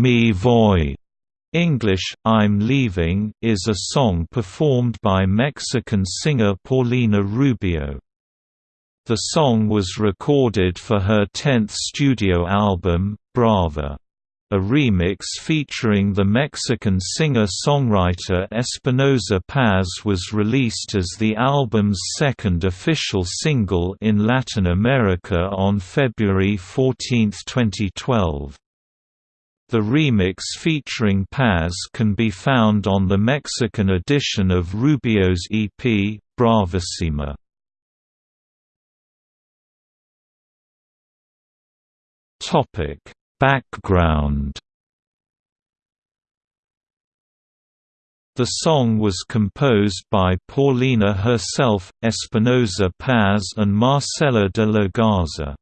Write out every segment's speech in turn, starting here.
Me Voy English, I'm Leaving, is a song performed by Mexican singer Paulina Rubio. The song was recorded for her 10th studio album, Brava. A remix featuring the Mexican singer-songwriter Espinoza Paz was released as the album's second official single in Latin America on February 14, 2012. The remix featuring Paz can be found on the Mexican edition of Rubio's EP, Bravissima. Background The song was composed by Paulina herself, Espinoza Paz and Marcela de la Garza.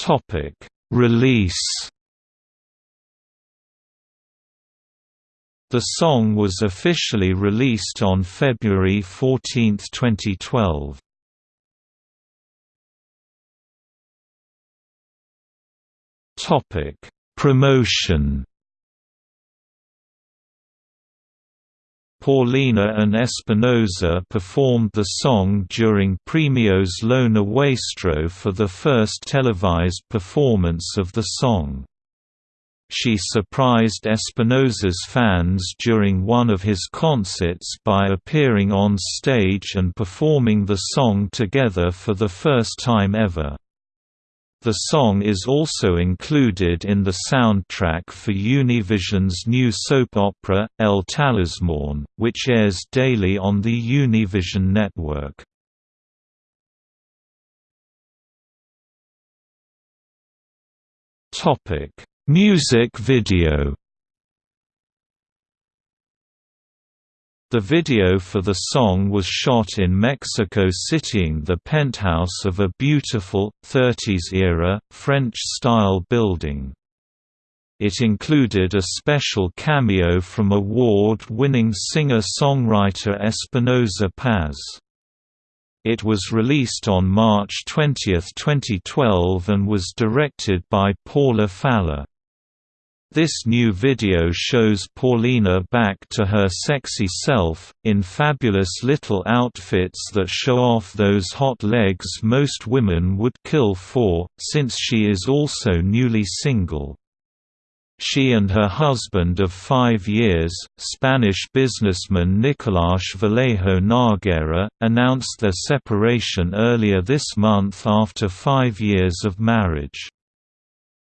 Topic: Release. The song was officially released on February 14, 2012. Topic: Promotion. Paulina and Espinoza performed the song during Premios Lo Nuestro for the first televised performance of the song. She surprised Espinoza's fans during one of his concerts by appearing on stage and performing the song together for the first time ever. The song is also included in the soundtrack for Univision's new soap opera, El Talismán, which airs daily on the Univision network. Music video The video for the song was shot in Mexico Citying the penthouse of a beautiful, 30s-era, French-style building. It included a special cameo from award-winning singer-songwriter Espinoza Paz. It was released on March 20, 2012 and was directed by Paula Faller. This new video shows Paulina back to her sexy self, in fabulous little outfits that show off those hot legs most women would kill for, since she is also newly single. She and her husband of five years, Spanish businessman Nicolás Vallejo Náguera, announced their separation earlier this month after five years of marriage.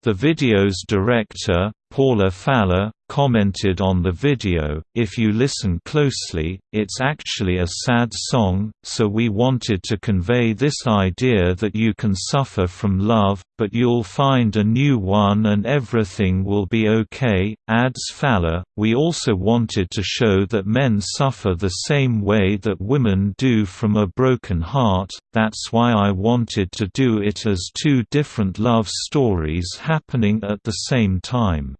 The video's director, Paula Faller, commented on the video, if you listen closely, it's actually a sad song, so we wanted to convey this idea that you can suffer from love, but you'll find a new one and everything will be okay, adds Faller. We also wanted to show that men suffer the same way that women do from a broken heart, that's why I wanted to do it as two different love stories happening at the same time.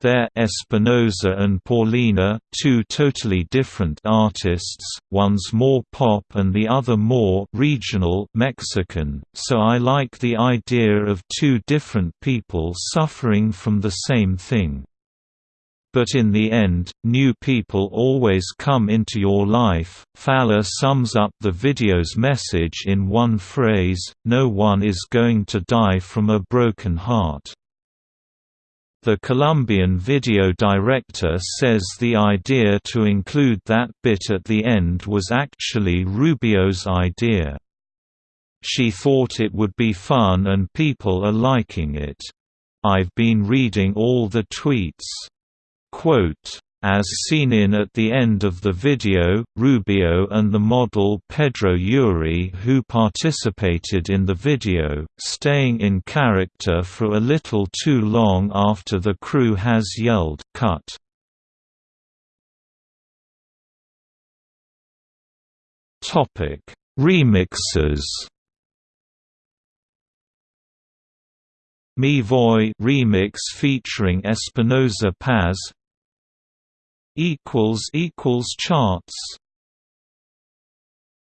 They're Espinoza and Paulina, two totally different artists, one's more pop and the other more regional Mexican, so I like the idea of two different people suffering from the same thing. But in the end, new people always come into your life. Faller sums up the video's message in one phrase no one is going to die from a broken heart. The Colombian video director says the idea to include that bit at the end was actually Rubio's idea. She thought it would be fun and people are liking it. I've been reading all the tweets. Quote, as seen in at the end of the video, Rubio and the model Pedro Yuri who participated in the video, staying in character for a little too long after the crew has yelled, cut. Remixes Me Voy remix featuring Espinoza Paz equals equals charts